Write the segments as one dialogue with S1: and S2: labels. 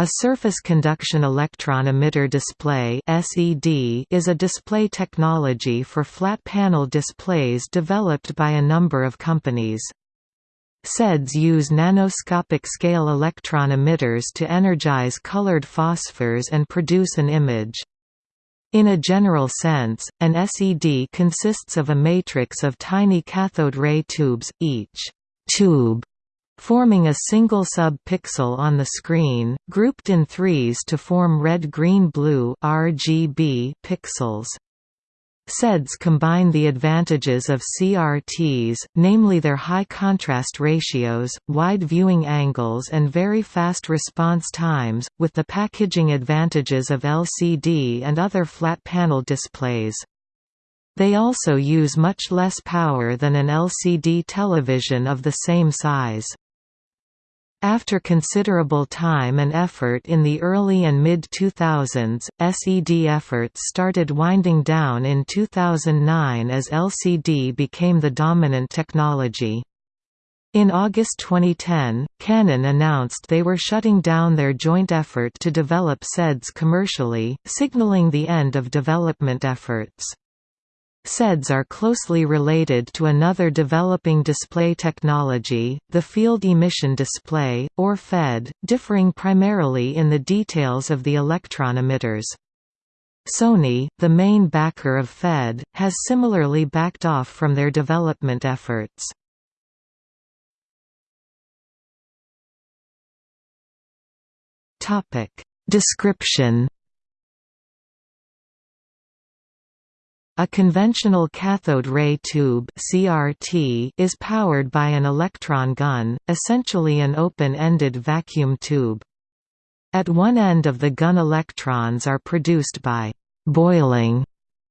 S1: A surface conduction electron emitter display is a display technology for flat panel displays developed by a number of companies. SEDs use nanoscopic scale electron emitters to energize colored phosphors and produce an image. In a general sense, an SED consists of a matrix of tiny cathode ray tubes, each tube forming a single sub-pixel on the screen, grouped in threes to form red-green-blue pixels. SEDs combine the advantages of CRTs, namely their high contrast ratios, wide viewing angles and very fast response times, with the packaging advantages of LCD and other flat panel displays. They also use much less power than an LCD television of the same size. After considerable time and effort in the early and mid-2000s, SED efforts started winding down in 2009 as LCD became the dominant technology. In August 2010, Canon announced they were shutting down their joint effort to develop SEDs commercially, signaling the end of development efforts. SEDs are closely related to another developing display technology, the field emission display, or FED, differing primarily in the details of the electron emitters. Sony, the main backer of FED, has similarly backed off from their development efforts. Description A conventional cathode ray tube (CRT) is powered by an electron gun, essentially an open-ended vacuum tube. At one end of the gun electrons are produced by boiling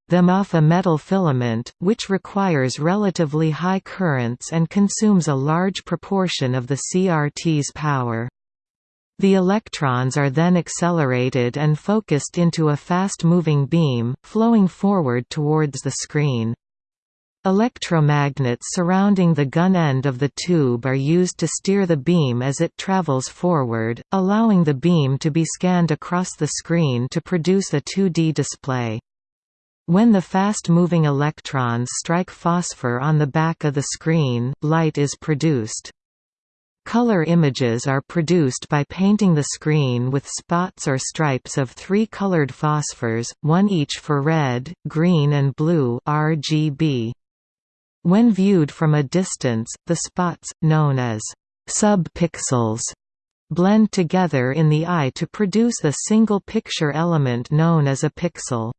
S1: them off a metal filament, which requires relatively high currents and consumes a large proportion of the CRT's power. The electrons are then accelerated and focused into a fast-moving beam, flowing forward towards the screen. Electromagnets surrounding the gun end of the tube are used to steer the beam as it travels forward, allowing the beam to be scanned across the screen to produce a 2D display. When the fast-moving electrons strike phosphor on the back of the screen, light is produced. Color images are produced by painting the screen with spots or stripes of three colored phosphors, one each for red, green and blue RGB. When viewed from a distance, the spots, known as sub-pixels, blend together in the eye to produce a single picture element known as a pixel.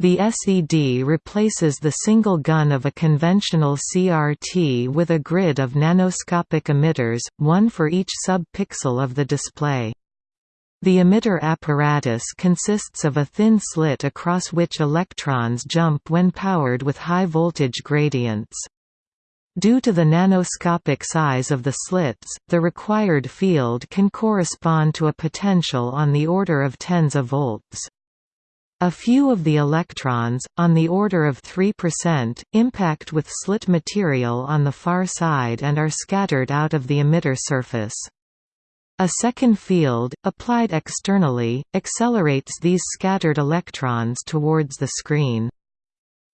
S1: The SED replaces the single gun of a conventional CRT with a grid of nanoscopic emitters, one for each sub-pixel of the display. The emitter apparatus consists of a thin slit across which electrons jump when powered with high voltage gradients. Due to the nanoscopic size of the slits, the required field can correspond to a potential on the order of tens of volts. A few of the electrons, on the order of 3%, impact with slit material on the far side and are scattered out of the emitter surface. A second field, applied externally, accelerates these scattered electrons towards the screen.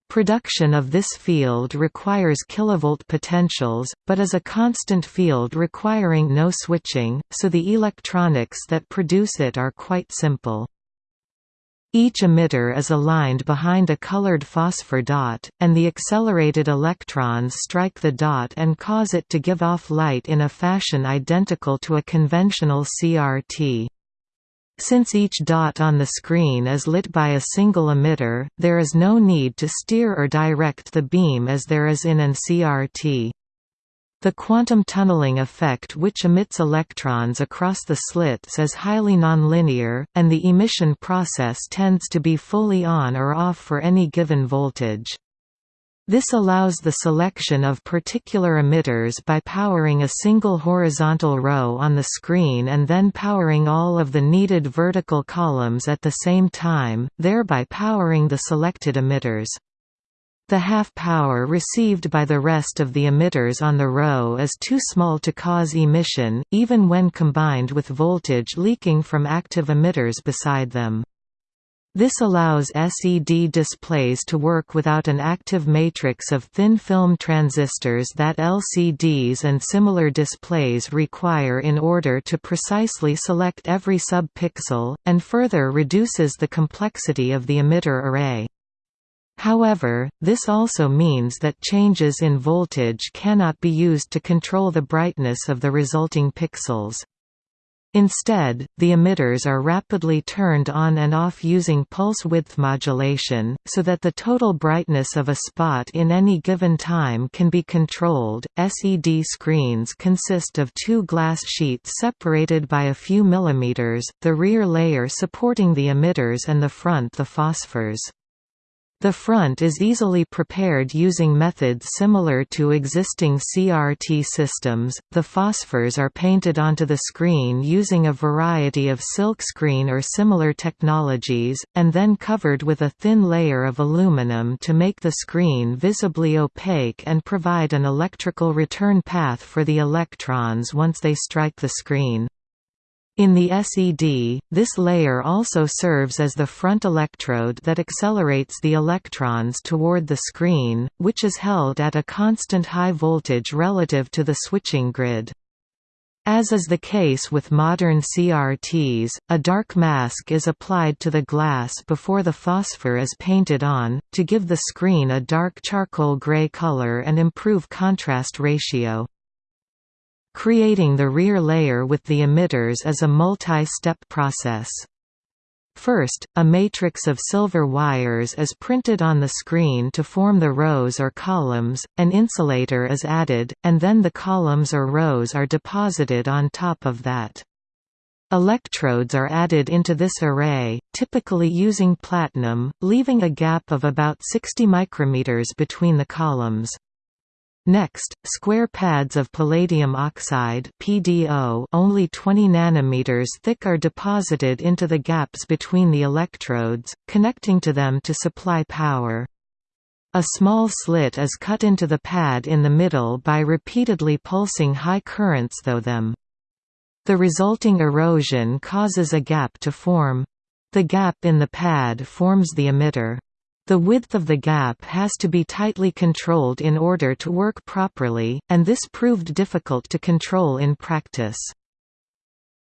S1: Production of this field requires kilovolt potentials, but is a constant field requiring no switching, so the electronics that produce it are quite simple. Each emitter is aligned behind a colored phosphor dot, and the accelerated electrons strike the dot and cause it to give off light in a fashion identical to a conventional CRT. Since each dot on the screen is lit by a single emitter, there is no need to steer or direct the beam as there is in an CRT. The quantum tunneling effect which emits electrons across the slits is highly nonlinear, and the emission process tends to be fully on or off for any given voltage. This allows the selection of particular emitters by powering a single horizontal row on the screen and then powering all of the needed vertical columns at the same time, thereby powering the selected emitters. The half power received by the rest of the emitters on the row is too small to cause emission, even when combined with voltage leaking from active emitters beside them. This allows SED displays to work without an active matrix of thin film transistors that LCDs and similar displays require in order to precisely select every sub-pixel, and further reduces the complexity of the emitter array. However, this also means that changes in voltage cannot be used to control the brightness of the resulting pixels. Instead, the emitters are rapidly turned on and off using pulse width modulation, so that the total brightness of a spot in any given time can be controlled. SED screens consist of two glass sheets separated by a few millimeters, the rear layer supporting the emitters and the front the phosphors. The front is easily prepared using methods similar to existing CRT systems. The phosphors are painted onto the screen using a variety of silkscreen or similar technologies, and then covered with a thin layer of aluminum to make the screen visibly opaque and provide an electrical return path for the electrons once they strike the screen. In the SED, this layer also serves as the front electrode that accelerates the electrons toward the screen, which is held at a constant high voltage relative to the switching grid. As is the case with modern CRTs, a dark mask is applied to the glass before the phosphor is painted on, to give the screen a dark charcoal gray color and improve contrast ratio. Creating the rear layer with the emitters is a multi-step process. First, a matrix of silver wires is printed on the screen to form the rows or columns, an insulator is added, and then the columns or rows are deposited on top of that. Electrodes are added into this array, typically using platinum, leaving a gap of about 60 micrometers between the columns. Next, square pads of palladium oxide (PDO) only 20 nanometers thick are deposited into the gaps between the electrodes, connecting to them to supply power. A small slit is cut into the pad in the middle by repeatedly pulsing high currents through them. The resulting erosion causes a gap to form. The gap in the pad forms the emitter. The width of the gap has to be tightly controlled in order to work properly, and this proved difficult to control in practice.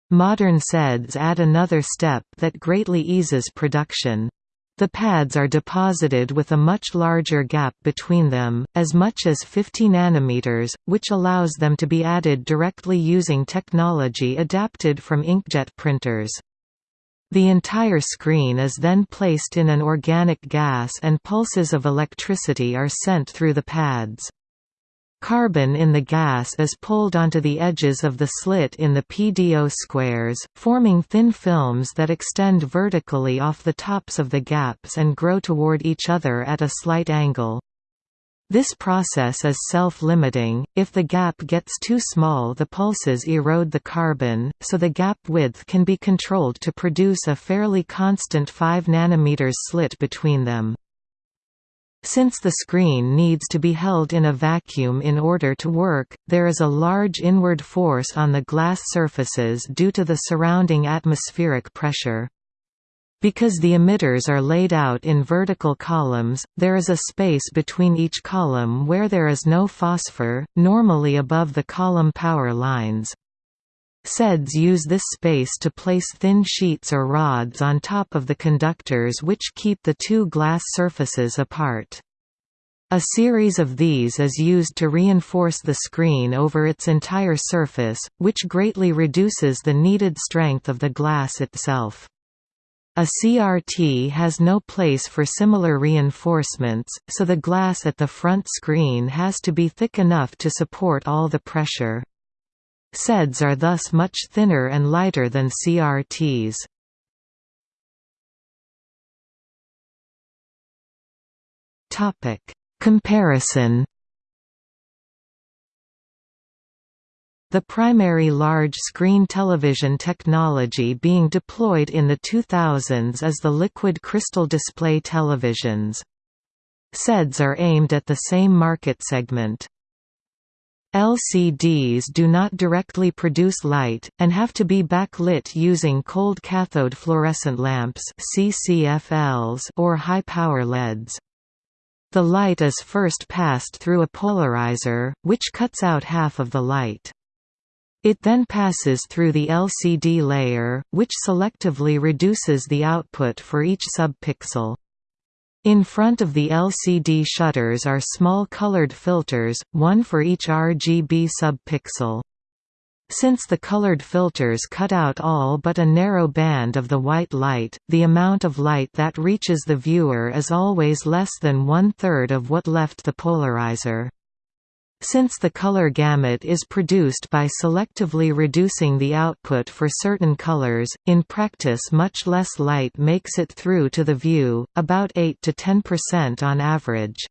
S1: Modern SEDs add another step that greatly eases production. The pads are deposited with a much larger gap between them, as much as 50 nanometers, which allows them to be added directly using technology adapted from inkjet printers. The entire screen is then placed in an organic gas and pulses of electricity are sent through the pads. Carbon in the gas is pulled onto the edges of the slit in the PDO squares, forming thin films that extend vertically off the tops of the gaps and grow toward each other at a slight angle. This process is self-limiting, if the gap gets too small the pulses erode the carbon, so the gap width can be controlled to produce a fairly constant 5 nm slit between them. Since the screen needs to be held in a vacuum in order to work, there is a large inward force on the glass surfaces due to the surrounding atmospheric pressure. Because the emitters are laid out in vertical columns, there is a space between each column where there is no phosphor, normally above the column power lines. SEDs use this space to place thin sheets or rods on top of the conductors which keep the two glass surfaces apart. A series of these is used to reinforce the screen over its entire surface, which greatly reduces the needed strength of the glass itself. A CRT has no place for similar reinforcements, so the glass at the front screen has to be thick enough to support all the pressure. SEDs are thus much thinner and lighter than CRTs. Comparison The primary large-screen television technology being deployed in the 2000s is the liquid crystal display televisions. SEDs are aimed at the same market segment. LCDs do not directly produce light, and have to be backlit using cold cathode fluorescent lamps or high-power LEDs. The light is first passed through a polarizer, which cuts out half of the light. It then passes through the LCD layer, which selectively reduces the output for each subpixel. In front of the LCD shutters are small colored filters, one for each RGB subpixel. Since the colored filters cut out all but a narrow band of the white light, the amount of light that reaches the viewer is always less than one-third of what left the polarizer. Since the color gamut is produced by selectively reducing the output for certain colors, in practice much less light makes it through to the view, about 8 to 10% on average.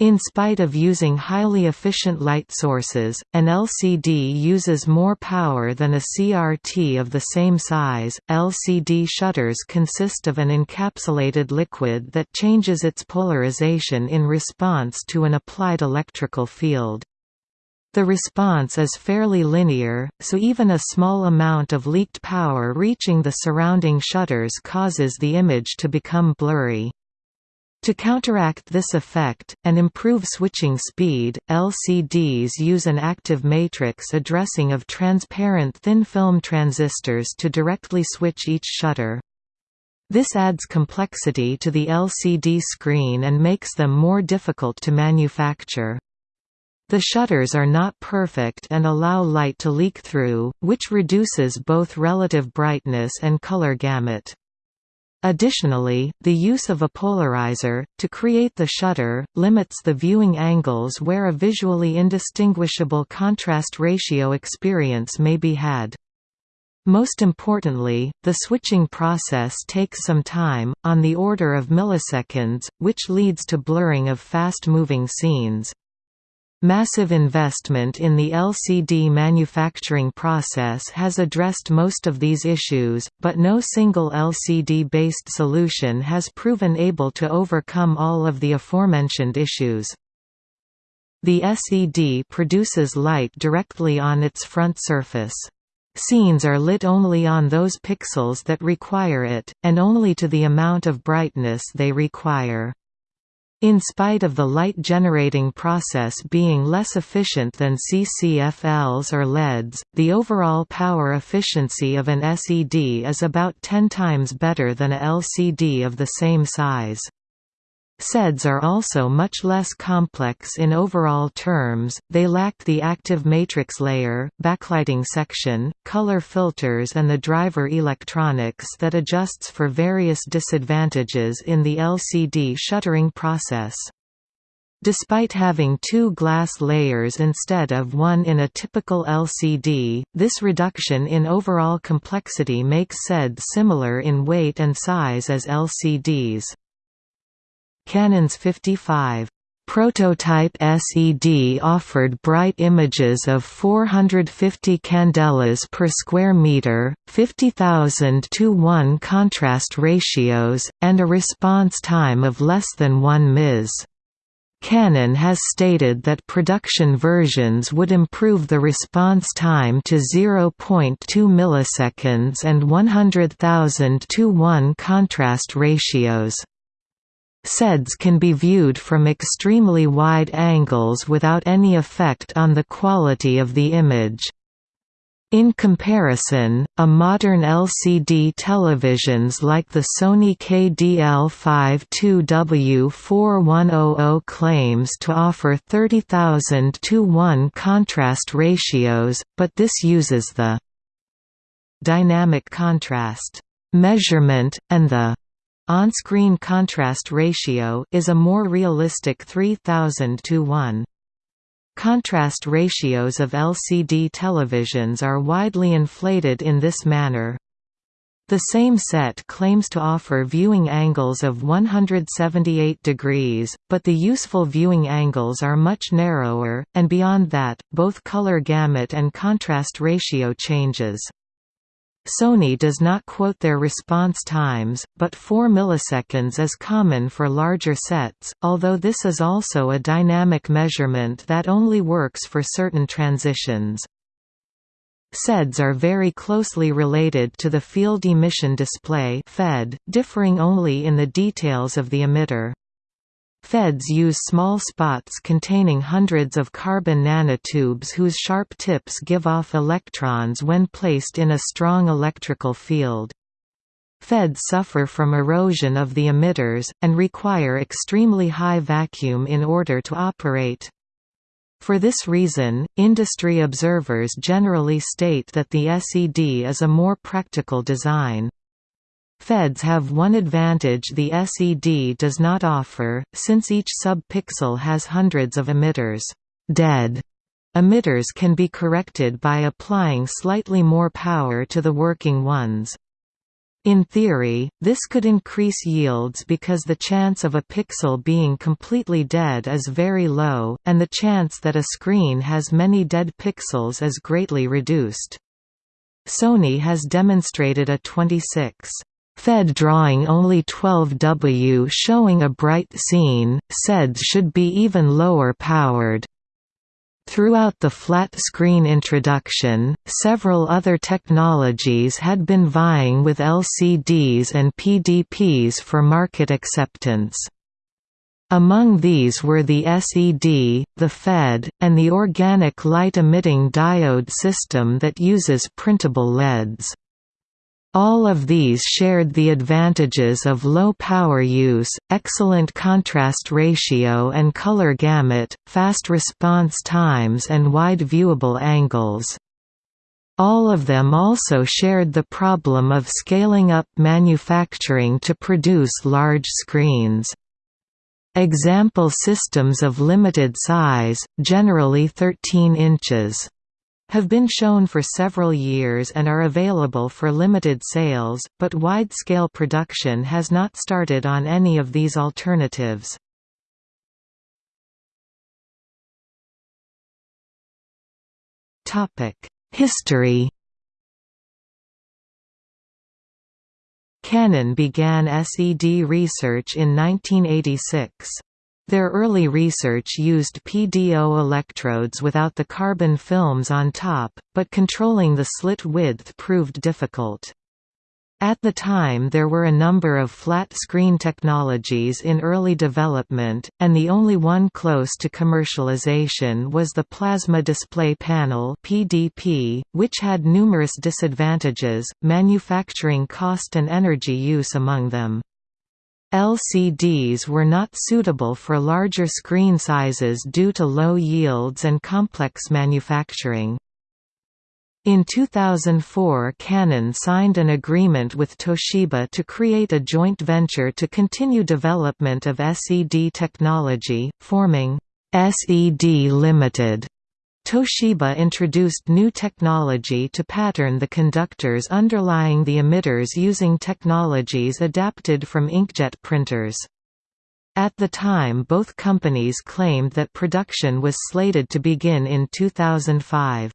S1: In spite of using highly efficient light sources, an LCD uses more power than a CRT of the same size. LCD shutters consist of an encapsulated liquid that changes its polarization in response to an applied electrical field. The response is fairly linear, so even a small amount of leaked power reaching the surrounding shutters causes the image to become blurry. To counteract this effect, and improve switching speed, LCDs use an active matrix addressing of transparent thin-film transistors to directly switch each shutter. This adds complexity to the LCD screen and makes them more difficult to manufacture. The shutters are not perfect and allow light to leak through, which reduces both relative brightness and color gamut. Additionally, the use of a polarizer, to create the shutter, limits the viewing angles where a visually indistinguishable contrast ratio experience may be had. Most importantly, the switching process takes some time, on the order of milliseconds, which leads to blurring of fast-moving scenes. Massive investment in the LCD manufacturing process has addressed most of these issues, but no single LCD-based solution has proven able to overcome all of the aforementioned issues. The SED produces light directly on its front surface. Scenes are lit only on those pixels that require it, and only to the amount of brightness they require. In spite of the light-generating process being less efficient than CCFLs or LEDs, the overall power efficiency of an SED is about 10 times better than a LCD of the same size. SEDs are also much less complex in overall terms, they lack the active matrix layer, backlighting section, color filters and the driver electronics that adjusts for various disadvantages in the LCD shuttering process. Despite having two glass layers instead of one in a typical LCD, this reduction in overall complexity makes SED similar in weight and size as LCDs. Canon's 55 Prototype SED offered bright images of 450 candelas per square meter, 50,000 to 1 contrast ratios, and a response time of less than 1 ms. Canon has stated that production versions would improve the response time to 0.2 milliseconds and 100,000 to 1 contrast ratios. SEDs can be viewed from extremely wide angles without any effect on the quality of the image. In comparison, a modern LCD televisions like the Sony KDL52W4100 claims to offer 30,000 to 1 contrast ratios, but this uses the dynamic contrast measurement, and the on-screen contrast ratio is a more realistic 3000 to 1. Contrast ratios of LCD televisions are widely inflated in this manner. The same set claims to offer viewing angles of 178 degrees, but the useful viewing angles are much narrower, and beyond that, both color gamut and contrast ratio changes. Sony does not quote their response times, but 4 milliseconds is common for larger sets, although this is also a dynamic measurement that only works for certain transitions. CEDs are very closely related to the field emission display FED, differing only in the details of the emitter. FEDs use small spots containing hundreds of carbon nanotubes whose sharp tips give off electrons when placed in a strong electrical field. FEDs suffer from erosion of the emitters, and require extremely high vacuum in order to operate. For this reason, industry observers generally state that the SED is a more practical design. FEDs have one advantage the SED does not offer, since each sub-pixel has hundreds of emitters. Dead emitters can be corrected by applying slightly more power to the working ones. In theory, this could increase yields because the chance of a pixel being completely dead is very low, and the chance that a screen has many dead pixels is greatly reduced. Sony has demonstrated a 26 Fed drawing only 12W showing a bright scene, CEDs should be even lower powered. Throughout the flat screen introduction, several other technologies had been vying with LCDs and PDPs for market acceptance. Among these were the SED, the FED, and the organic light-emitting diode system that uses printable LEDs. All of these shared the advantages of low power use, excellent contrast ratio and color gamut, fast response times and wide viewable angles. All of them also shared the problem of scaling up manufacturing to produce large screens. Example systems of limited size, generally 13 inches have been shown for several years and are available for limited sales, but wide-scale production has not started on any of these alternatives. History Canon began SED research in 1986. Their early research used PDO electrodes without the carbon films on top, but controlling the slit width proved difficult. At the time there were a number of flat-screen technologies in early development, and the only one close to commercialization was the Plasma Display Panel PDP, which had numerous disadvantages, manufacturing cost and energy use among them. LCDs were not suitable for larger screen sizes due to low yields and complex manufacturing. In 2004 Canon signed an agreement with Toshiba to create a joint venture to continue development of SED technology, forming SED Limited. Toshiba introduced new technology to pattern the conductors underlying the emitters using technologies adapted from inkjet printers. At the time both companies claimed that production was slated to begin in 2005.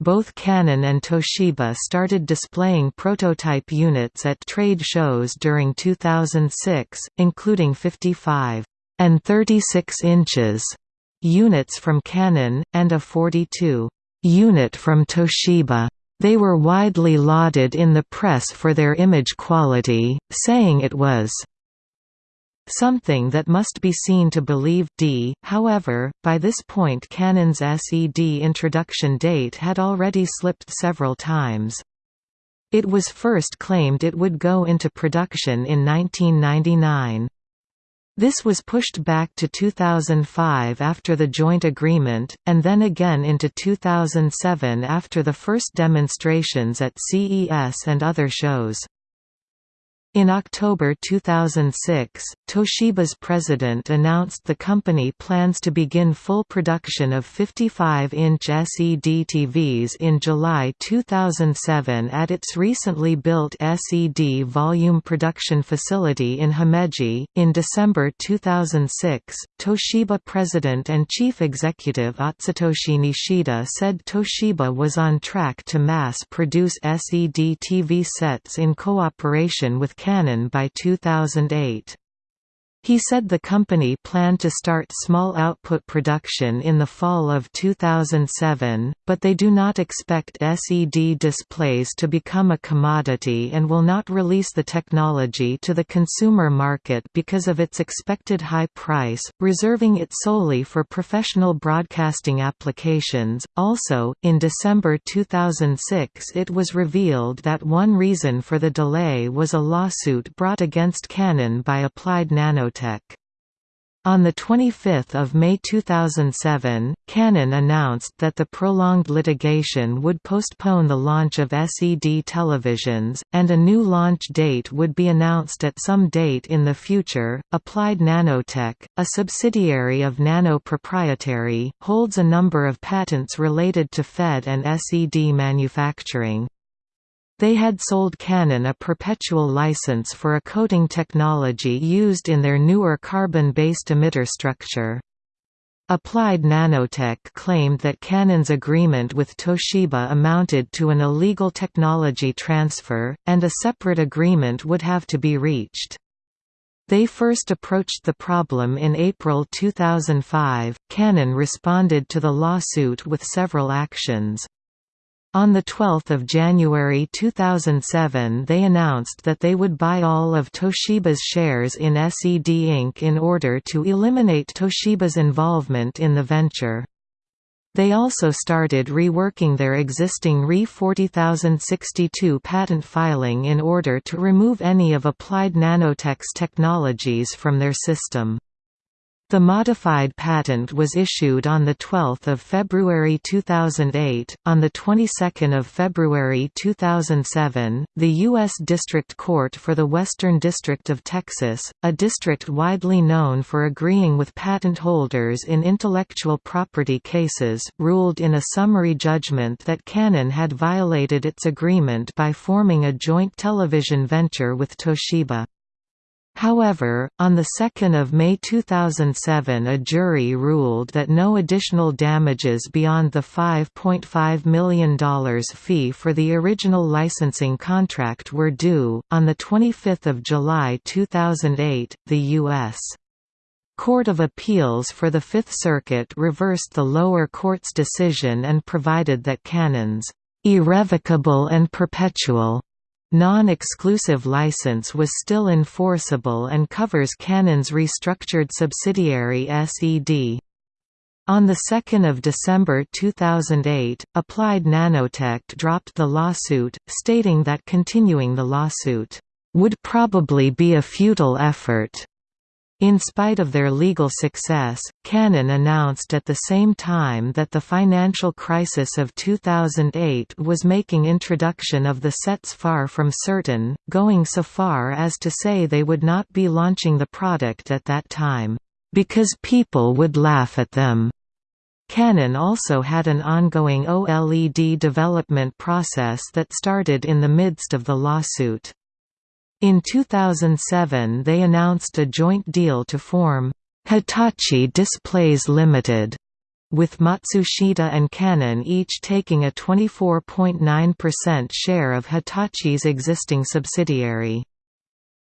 S1: Both Canon and Toshiba started displaying prototype units at trade shows during 2006, including 55 and 36 inches units from Canon, and a 42 unit from Toshiba. They were widely lauded in the press for their image quality, saying it was something that must be seen to believe d. However, by this point Canon's SED introduction date had already slipped several times. It was first claimed it would go into production in 1999. This was pushed back to 2005 after the joint agreement, and then again into 2007 after the first demonstrations at CES and other shows. In October 2006, Toshiba's president announced the company plans to begin full production of 55-inch SED TVs in July 2007 at its recently built SED volume production facility in Himeji. In December 2006, Toshiba president and chief executive Atsutoshi Nishida said Toshiba was on track to mass produce SED TV sets in cooperation with Canon by 2008. He said the company planned to start small output production in the fall of 2007, but they do not expect SED displays to become a commodity and will not release the technology to the consumer market because of its expected high price, reserving it solely for professional broadcasting applications. Also, in December 2006, it was revealed that one reason for the delay was a lawsuit brought against Canon by Applied Nanotech Nanotech. On 25 May 2007, Canon announced that the prolonged litigation would postpone the launch of SED televisions, and a new launch date would be announced at some date in the future. Applied Nanotech, a subsidiary of Nano Proprietary, holds a number of patents related to FED and SED manufacturing. They had sold Canon a perpetual license for a coating technology used in their newer carbon-based emitter structure. Applied Nanotech claimed that Canon's agreement with Toshiba amounted to an illegal technology transfer, and a separate agreement would have to be reached. They first approached the problem in April 2005. Canon responded to the lawsuit with several actions. On 12 January 2007 they announced that they would buy all of Toshiba's shares in SED Inc. in order to eliminate Toshiba's involvement in the venture. They also started reworking their existing RE 40062 patent filing in order to remove any of Applied Nanotech's technologies from their system. The modified patent was issued on 12 February 2008. On the 22nd of February 2007, the U.S. District Court for the Western District of Texas, a district widely known for agreeing with patent holders in intellectual property cases, ruled in a summary judgment that Canon had violated its agreement by forming a joint television venture with Toshiba. However, on 2 May 2007 a jury ruled that no additional damages beyond the $5.5 million fee for the original licensing contract were due. On 25 July 2008, the U.S. Court of Appeals for the Fifth Circuit reversed the lower court's decision and provided that Canon's irrevocable and perpetual Non-exclusive license was still enforceable and covers Canon's restructured subsidiary SED. On 2 December 2008, Applied Nanotech dropped the lawsuit, stating that continuing the lawsuit, "...would probably be a futile effort." In spite of their legal success, Canon announced at the same time that the financial crisis of 2008 was making introduction of the sets far from certain, going so far as to say they would not be launching the product at that time, "...because people would laugh at them." Canon also had an ongoing OLED development process that started in the midst of the lawsuit. In 2007 they announced a joint deal to form Hitachi Displays Limited, with Matsushita and Canon each taking a 24.9% share of Hitachi's existing subsidiary.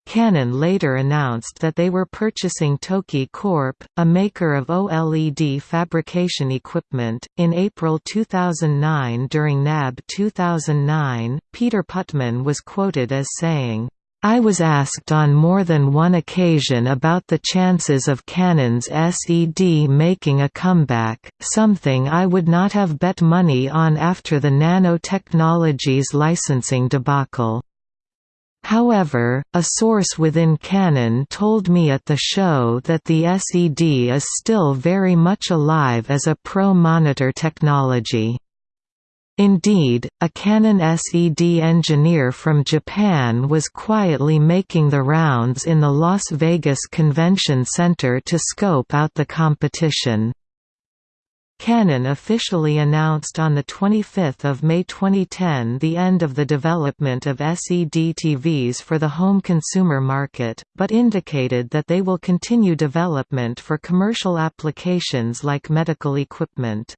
S1: Canon later announced that they were purchasing Tokki Corp., a maker of OLED fabrication equipment. In April 2009 during NAB 2009, Peter Putman was quoted as saying, I was asked on more than one occasion about the chances of Canon's SED making a comeback, something I would not have bet money on after the nanotechnologies licensing debacle. However, a source within Canon told me at the show that the SED is still very much alive as a pro-monitor technology. Indeed, a Canon SED engineer from Japan was quietly making the rounds in the Las Vegas Convention Center to scope out the competition. Canon officially announced on 25 May 2010 the end of the development of SED TVs for the home consumer market, but indicated that they will continue development for commercial applications like medical equipment.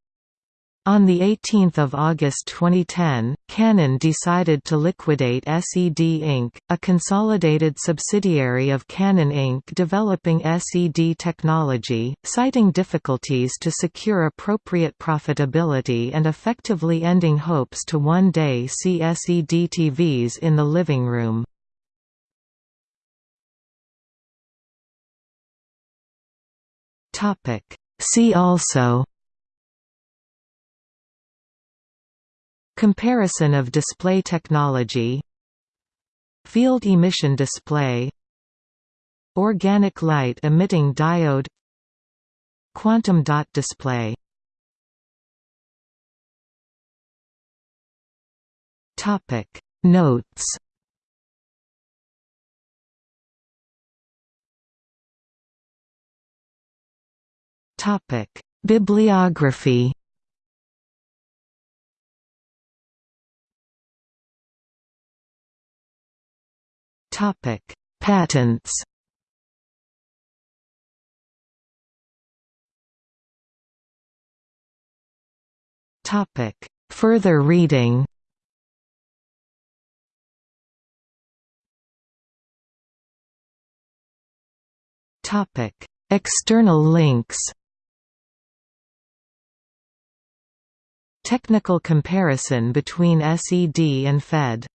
S1: On 18 August 2010, Canon decided to liquidate SED Inc., a consolidated subsidiary of Canon Inc. developing SED technology, citing difficulties to secure appropriate profitability and effectively ending hopes to one day see SED TVs in the living room. See also Comparison of display technology Field emission display Organic light emitting diode Quantum dot display. Topic Notes. Topic Bibliography Topic: Patents. Topic: Further reading. Topic: External links. Technical comparison between SED and FED